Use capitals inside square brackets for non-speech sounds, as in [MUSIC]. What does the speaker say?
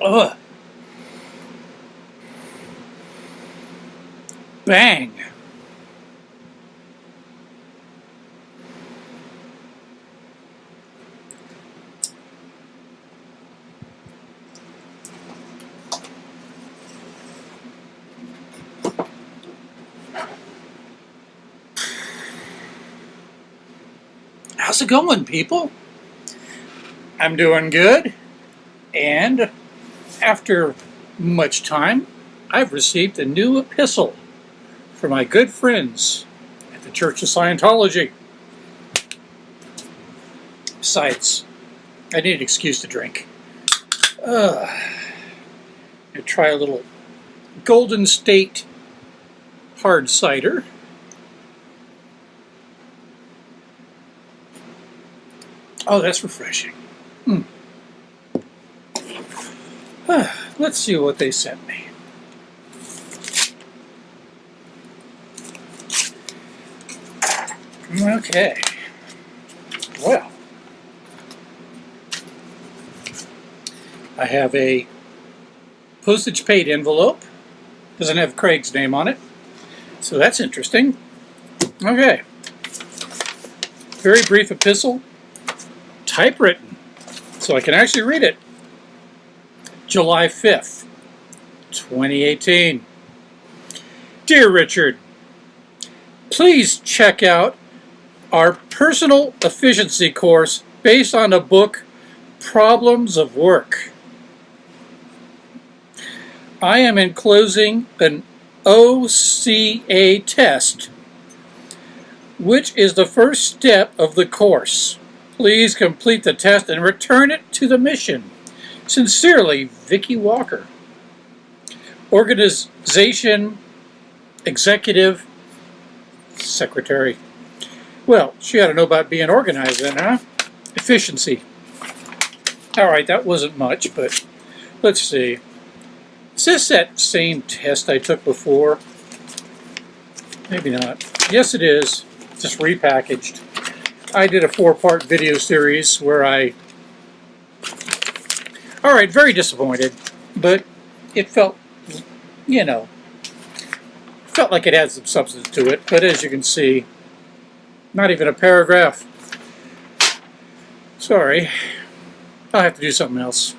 Ugh. Bang. How's it going, people? I'm doing good. And after much time, I've received a new epistle from my good friends at the Church of Scientology. Besides, I need an excuse to drink. Uh, i try a little Golden State hard cider. Oh, that's refreshing. Hmm. [SIGHS] Let's see what they sent me. Okay. Well, I have a postage paid envelope. Doesn't have Craig's name on it. So that's interesting. Okay. Very brief epistle typewritten, so I can actually read it. July 5th, 2018. Dear Richard, please check out our personal efficiency course based on the book Problems of Work. I am enclosing an OCA test, which is the first step of the course. Please complete the test and return it to the mission. Sincerely, Vicki Walker. Organization Executive Secretary. Well, she ought to know about being organized then, huh? Efficiency. All right, that wasn't much, but let's see. Is this that same test I took before? Maybe not. Yes, it is. Just repackaged. I did a four-part video series where I... Alright, very disappointed, but it felt, you know, felt like it had some substance to it, but as you can see, not even a paragraph. Sorry, I'll have to do something else.